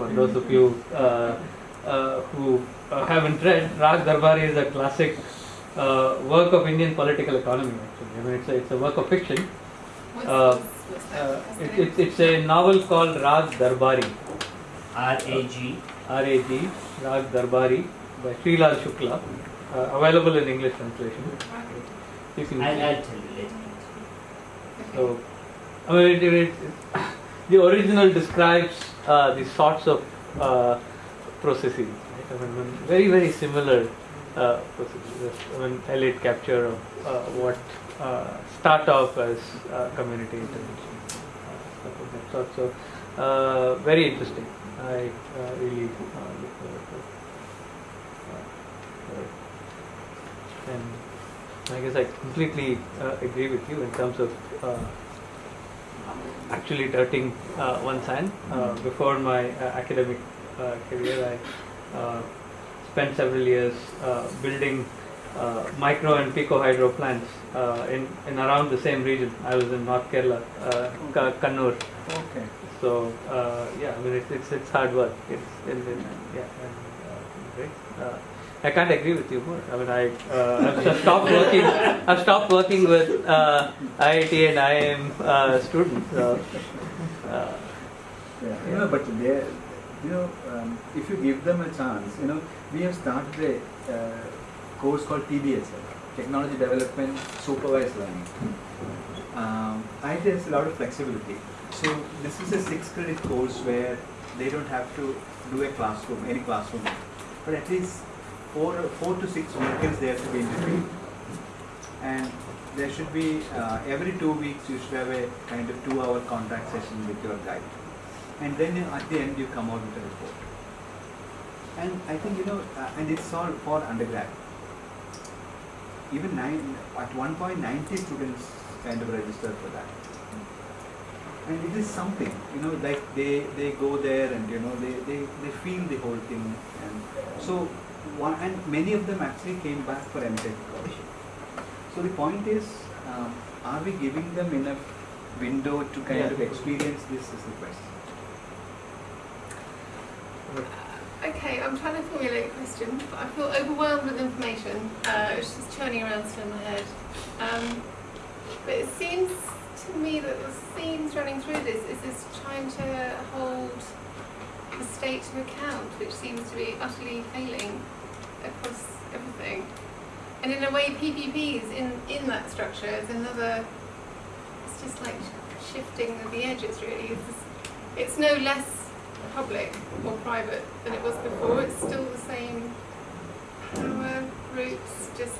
for those of you uh, uh, who uh, haven't read, Rag Darbari is a classic uh, work of Indian political economy. Actually, I mean, it's a, it's a work of fiction. Uh? Uh, What's it, it's it's a novel called Rag Darbari, R A G. R-A-G, Rag Darbari by Sri Srilal Shukla, uh, available in English translation. You can I'll, see. I'll tell you later. So, I mean, it, it, it, the original describes uh, the sorts of uh, processes. Right? I mean, very, very similar uh, processes. I mean, elite capture of uh, what uh, start off as uh, community intervention, uh. So, uh, very interesting. I really look forward to it. And I guess I completely agree with you in terms of actually dirting uh, one's hand. Uh, before my uh, academic uh, career, I uh, spent several years uh, building uh, micro and pico hydro plants uh, in, in around the same region. I was in North Kerala, uh, Ka- Kannur. Okay. So uh, yeah, I mean it's it's, it's hard work. It's in, in, yeah, and, uh. Uh, I can't agree with you more. I mean I uh, I've stopped working. I've stopped working with uh, IIT and IIM uh, students. So, uh, Yeah, you know, but they, you know, um, if you give them a chance, you know, we have started a uh, course called TDSL, Technology Development Supervised Learning. Um, IT has a lot of flexibility. So this is a six credit course where they don't have to do a classroom, any classroom, but at least four, four to six they have to be in field. And there should be, uh, every two weeks you should have a kind of two hour contact session with your guide. And then at the end you come out with a report. And I think, you know, uh, and it's all for undergrad. Even nine, at one point 90 students kind of registered for that. And it is something, you know, like they, they go there and, you know, they, they, they feel the whole thing. And so, one, and many of them actually came back for MTech scholarship. So the point is, um, are we giving them enough window to kind Yeah. of experience this is the question. Okay, I'm trying to formulate a question, but I feel overwhelmed with information. Uh, it's just churning around still in my head. Um, but it seems to me that the themes running through this is this trying to hold the state to account, which seems to be utterly failing across everything. And in a way, PPPs in, in that structure is another, it's just like shifting the edges really. It's, just, it's no less public or private than it was before. It's still the same power roots, just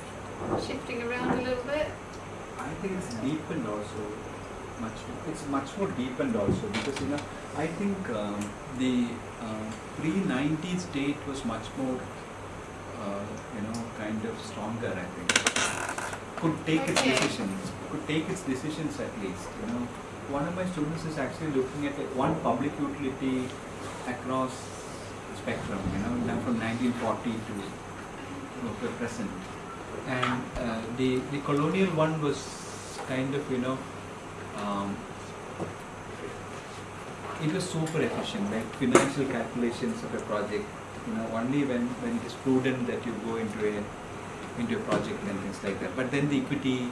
shifting around a little bit. I think it's deepened also much. It's much more deepened also because you know I think um, the uh, pre 90s state was much more uh, you know kind of stronger. I think could take its decisions. Could take its decisions at least. You know, one of my students is actually looking at one public utility across the spectrum. You know, from 1940 to the present and uh, the the colonial one was kind of you know um, it was super efficient like financial calculations of a project you know only when when it is prudent that you go into a into a project and things like that. But then the equity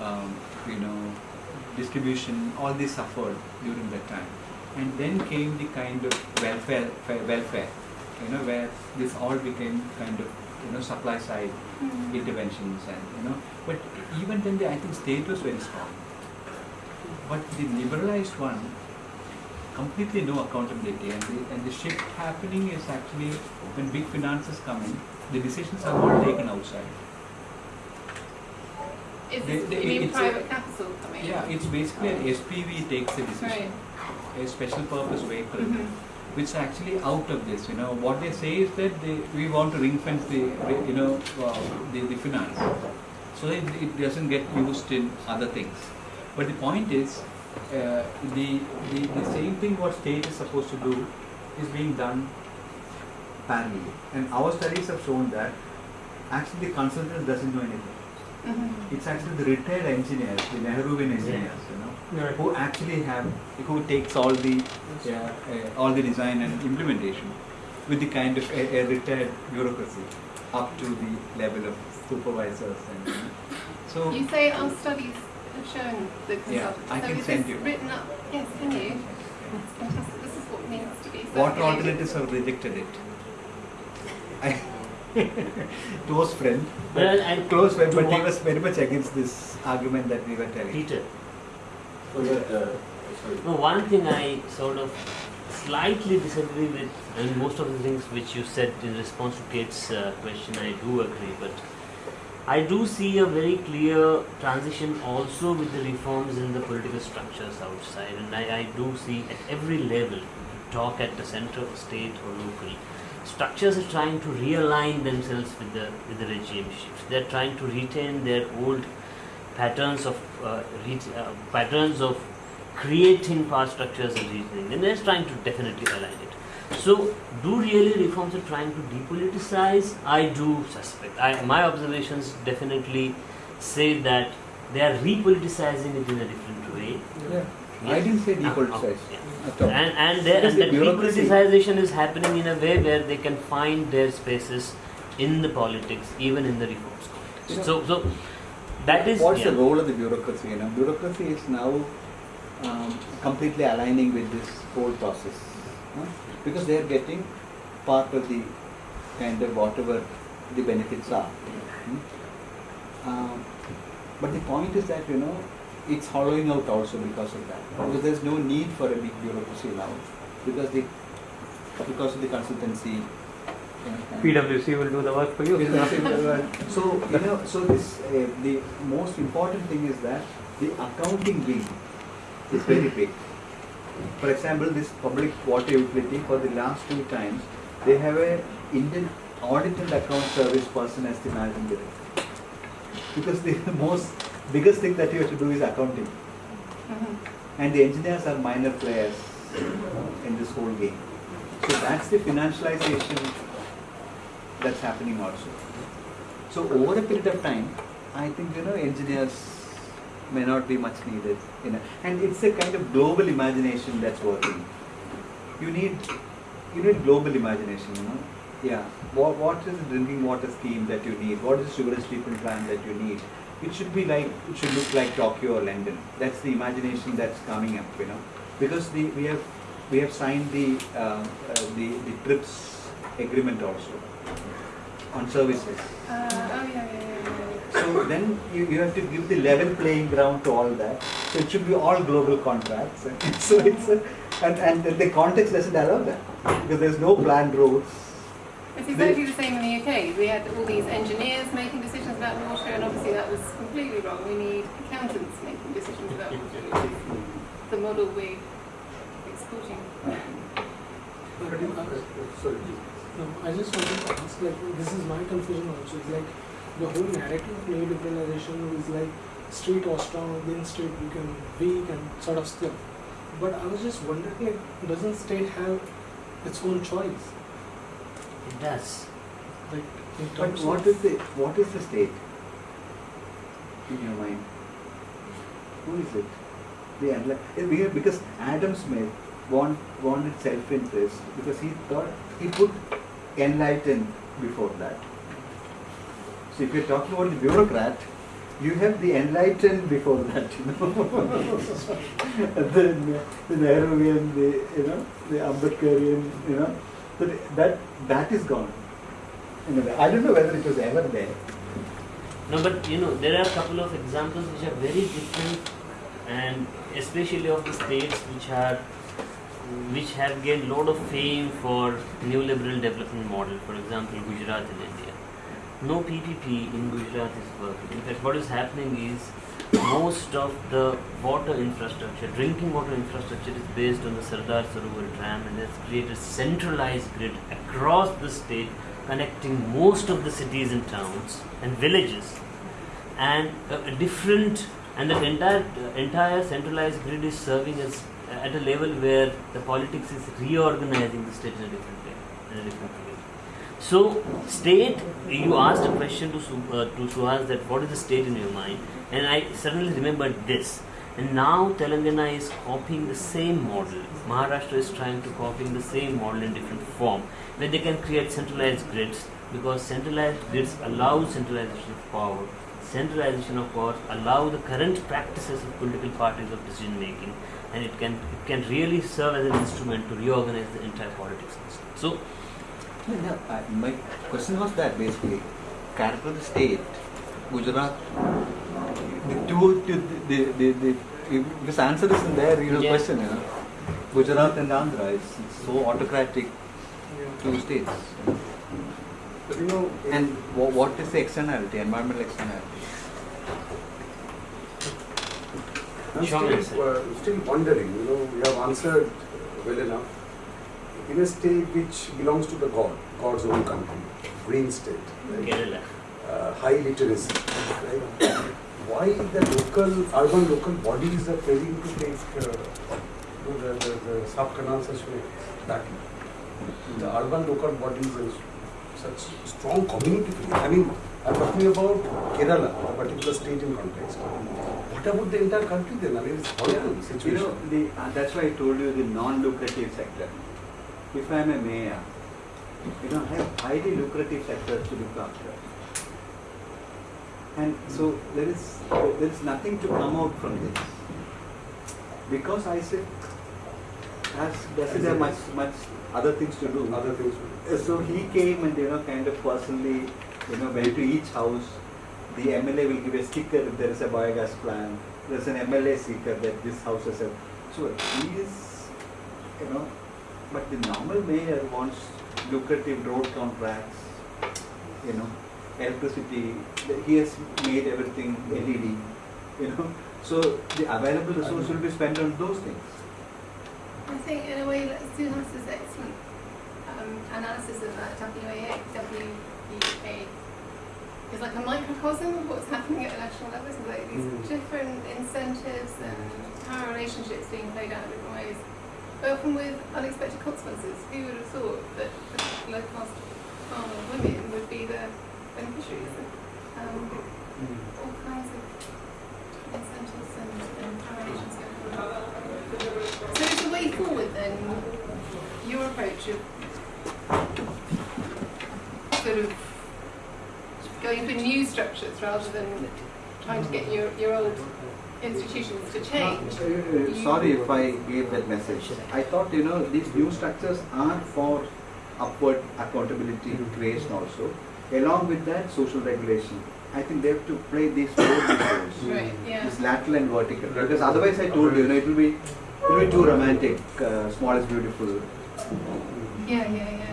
um, you know distribution all this suffered during that time. And then came the kind of welfare welfare you know where this all became kind of you know supply side interventions and you know. But even then the, I think state was very strong but the liberalized one completely no accountability and the, and the shift happening is actually when big finances come in the decisions are all taken outside Is this, they- mean it's a- private capital coming? yeah it's basically an SPV takes the decision Right. a special purpose vehicle Mhm. which is actually out of this. You know, what they say is that they, we want to ring fence the, you know, uh, the, the finance, so that it doesn't get used in other things. But the point is, uh, the, the the same thing what state is supposed to do is being done parallelly, and our studies have shown that actually the consultant doesn't know anything. Mhm. It's actually the retired engineers, the Nehruvian engineers, you know, Right. who actually have, who takes all the, yeah, uh, all the design and implementation with the kind of a, a retired bureaucracy up to the level of supervisors and, you know. So, You say our studies have shown the Yeah, consultant. I so can send you. written up? Yes, can you? That's fantastic. This is what needs to be water circulated. alternatives have rejected it. I, close friend, Well, and close friend, but he was very much against this argument that we were telling. Peter. So that, uh, sorry. No, one thing I sort of slightly disagree with, and most of the things which you said in response to Kate's uh, question, I do agree, but I do see a very clear transition also with the reforms in the political structures outside, and I, I do see at every level, talk at the center, state, or local, structures are trying to realign themselves with the with the regime shift. They're trying to retain their old patterns of uh, uh, patterns of creating power structures and reasoning, and they're trying to definitely align it. So, do really reforms are trying to depoliticize? I do suspect. I, my observations definitely say that they are repoliticizing it in a different way. Yeah. I didn't say Uh, depoliticize yeah. at all. And and, there, and the that bureaucracy- depoliticization is happening in a way where they can find their spaces in the politics, even in the reforms You context. know- So, so that is What's yeah. the role of the bureaucracy? You know, bureaucracy is now um, completely aligning with this whole process huh? Because they are getting part of the kind of whatever the benefits are. hmm? Um, but the point is that you know it's hollowing out also because of that because there's no need for a big bureaucracy now because the because of the consultancy. you know, PwC will do the work for you. so you know, so this uh, the most important thing is that the accounting wing is very big. For example, this public water utility for the last two times they have a Indian audit and account service person as the managing director. Because the most biggest thing that you have to do is accounting, Mhm. and the engineers are minor players in this whole game. So that's the financialization that's happening also. So over a period of time, I think you know engineers may not be much needed. And it's a kind of global imagination that's working. You need you need global imagination. You know, yeah. What what is the drinking water scheme that you need? What is the sewage treatment plant that you need? It should be like it should look like Tokyo or London. That's the imagination that's coming up. You know, because the we have we have signed the uh, uh, the the TRIPS agreement also on services. Uh, oh, yeah, yeah, yeah. So then you, you have to give the level playing ground to all that. So it should be all global contracts. so it's a, and, and the context doesn't allow that because there's no planned roads. It's exactly the same in the UK. We had all these engineers making decisions about water, and obviously that was completely wrong. We need accountants making decisions about water, which is the model we're exporting. Sorry. No, I just wanted to ask, like, this is my confusion also. It's like the whole narrative of neoliberalization is like state or strong, against state become weak and sort of still. But I was just wondering, like, doesn't state have its own choice? It does. Like, in But terms what of is the what is the state in your mind? Who is it? The enli- eh, because Adam Smith want, wanted self-interest because he thought he put enlightened before that. So if you're talking about the bureaucrat, you have the enlightened before that, you know. then the Nehruvian, the you know, the Ambedkarian, you know, so that that is gone. Anyway, I don't know whether it was ever there. No, but you know, there are a couple of examples which are very different, and especially of the states which are which have gained a lot of fame for neoliberal development model. For example, Gujarat in India. No PPP in Gujarat is working. In fact, what is happening is most of the water infrastructure, drinking water infrastructure, is based on the Sardar Sarovar Dam, and it's created centralized grid across the state, connecting most of the cities and towns and villages, and a, different and that entire entire centralized grid is serving as at a level where the politics is reorganizing the state in a different way, in a different way. So, state, you asked a question to, uh, to Suhas that what is the state in your mind, and I suddenly remembered this. And now Telangana is copying the same model. Maharashtra is trying to copying the same model in different form, where they can create centralized grids because centralized grids allow centralization of power. Centralization of power allow the current practices of political parties of decision making, and it can it can really serve as an instrument to reorganize the entire politics system. So. No, no, I, my question was that basically, character of the state, Gujarat, the two, the, the, the, the, if this answer is in there, you know, Yeah. question, you know. Gujarat and Andhra is so autocratic, two states. You know, And wha- what is the externality, environmental externality? I'm still, uh, still wondering, you know, we have answered well enough. In a state which belongs to the God, God's own country, green state, right? Kerala. uh, high literacy, right? Why the local, urban local bodies are failing to take uh, the, the, the sub-canal such way back? The urban local bodies are such strong community feeling. I mean, I'm talking about Kerala, a particular state in context. What about the entire country then? I mean, it's horrible You situation. know, the, uh, that's why I told you the non-lucrative sector. If I'm a mayor, you know, I have highly lucrative sectors to look after. And so there is, there is nothing to come out from this. Because I said, as, doesn't have much, much other things to do. Other things. Uh, So he came and, you know, kind of personally, you know, went to each house. The MLA will give a sticker if there is a biogas plant. There's an MLA sticker that this house has a. So he is, you know, but the normal mayor wants lucrative road contracts, you know, electricity. He has made everything LED, you know. So the available resource will be spent on those things. I think in a way that Suhas's excellent um, analysis of that WAA, WEA is like a microcosm of what's happening at the national level. So like these Mm. different incentives and power relationships being played out in different ways, but often with unexpected consequences. Who would have thought that the low cost farm women would be the beneficiaries of um, all kinds of incentives and, and power going forward. So is the way forward then your approach of sort of going for new structures rather than trying to get your, your old institutions to change? Uh, Sorry if I gave that message. I thought, you know, these new structures are for upward accountability creation also. Along with that, social regulation. I think they have to play these both roles. Right, yeah. This lateral and vertical. Because otherwise I told you, you know, it will be, it will be too romantic. Uh, small is beautiful. Yeah, yeah, yeah.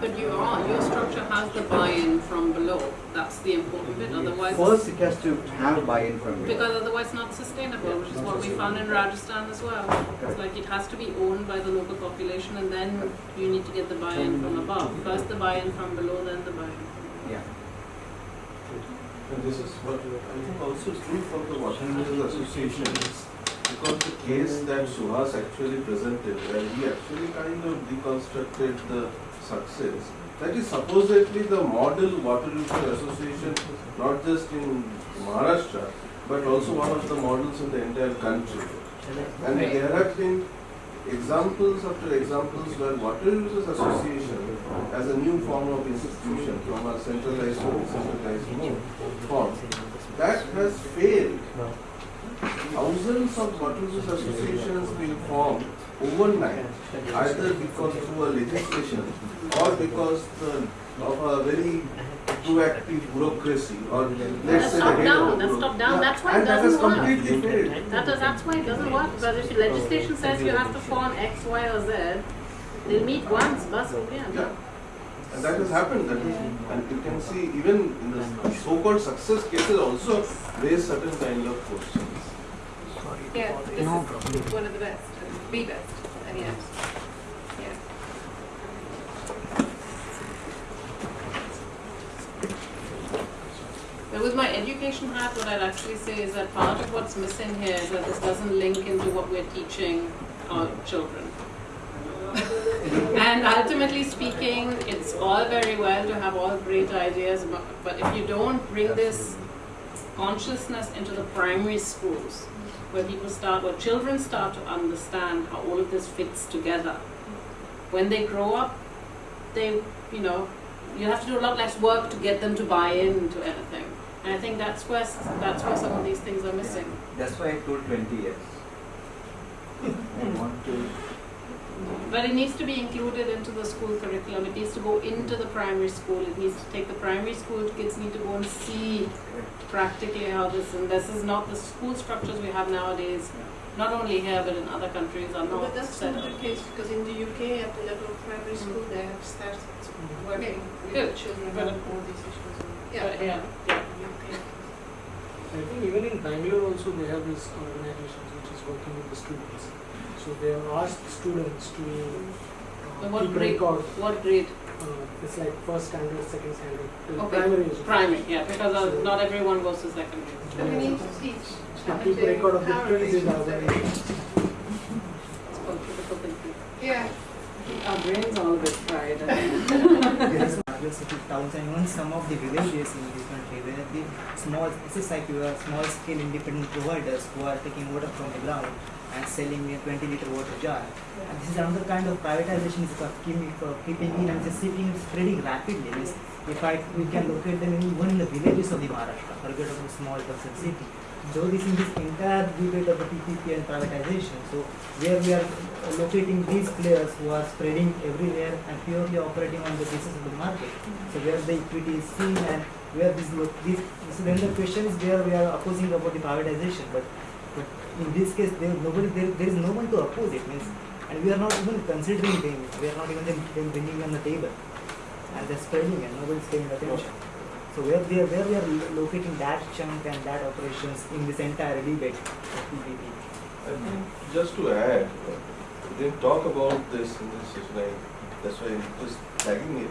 But you are, your structure has the buy-in from below. That's the important bit. Otherwise, First, it has to have buy-in from you. because otherwise not sustainable, which is what we found in Rajasthan as well. It's like it has to be owned by the local population, and then you need to get the buy-in from above. First the buy-in from below, then the buy-in. Yeah. And this is what I think also is true for the water users Because the case that Suhas actually presented, where he actually kind of deconstructed the success, that is supposedly the model water user association, not just in Maharashtra, but also one of the models in the entire country. And there have been examples after examples where water users association as a new form of institution from a centralized to decentralized form that has failed. Thousands of users associations will form overnight, either because through a legislation or because the, of a very proactive bureaucracy or let's That's say top down, that's top down. Yeah, That's why it and that has doesn't work. completely failed. That is, that's why it doesn't work, because if legislation says you have to form X, Y, or Z, they'll meet once, bus Yeah. And that has happened, that is, and you can see even in the so-called success cases also raise certain kind of questions. Yeah, this is one of the best, the best, and yet, yeah. But with my education hat, what I'd actually say is that part of what's missing here is that this doesn't link into what we're teaching our children. And ultimately speaking, it's all very well to have all great ideas, but, but if you don't bring this consciousness into the primary schools, where people start, where children start to understand how all of this fits together, when they grow up, they, you know, you have to do a lot less work to get them to buy into anything. And I think that's where that's where some of these things are missing. That's why I told 20 years. I want to. But it needs to be included into the school curriculum. It needs to go into the primary school. It needs to take the primary school kids need to go and see practically how this and this is not the school structures we have nowadays. Not only here but in other countries are not But that's set not up. the case, because in the UK, at the level of primary school, they have started working with Good. children But- on all these issues. But Yeah. yeah, yeah. I think even in Bangalore also they have these organizations which is working with the students. So they have asked students to uh, what keep grade? record. What grade? Uh, it's like first standard, second standard, Okay. primary. education. Primary, yeah, because uh, not everyone goes to secondary. So we need to teach To keep record of the power twins in our relationships. It's called critical thinking. Yeah. Our brains are all a bit fried. There is larger city towns and even some of the villages in this country where the small, this is like your small scale independent providers who are taking water from the ground and selling a 20 liter water jar. And this is another kind of privatization is for keeping, for keeping in and just sitting spreading rapidly. Means if I we can locate them in even in the villages of the Maharashtra, forget about a small person city. So this is this entire debate of the PPP and privatization. So where we are locating these players who are spreading everywhere and purely operating on the basis of the market. So where the equity is seen and where this this so then the question is where we are opposing about the privatization, but in this case there nobody there, there is no one to oppose it means and we are not even considering them. We are not even them, bringing on the table and they're spreading and nobody's paying attention. So where we are where we are locating that chunk and that operations in this entire debate of PPP. Just to add, we didn't talk about this in this that's why I'm just tagging it.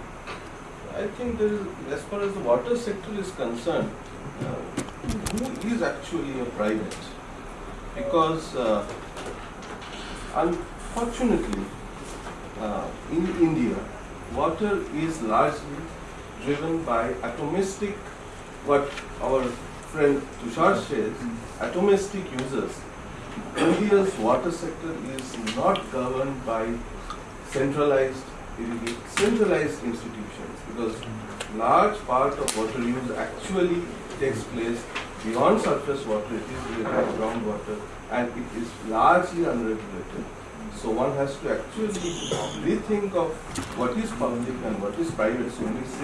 I think there is, as far as the water sector is concerned, uh, who is actually a private? Because uh, unfortunately, uh, in India, water is largely driven by atomistic, what our friend Tushar says, atomistic users. India's water sector is not governed by centralized centralized institutions because large part of water use actually takes place beyond surface water, it is related groundwater and it is largely unregulated. So one has to actually rethink of what is public and what is private. So when we say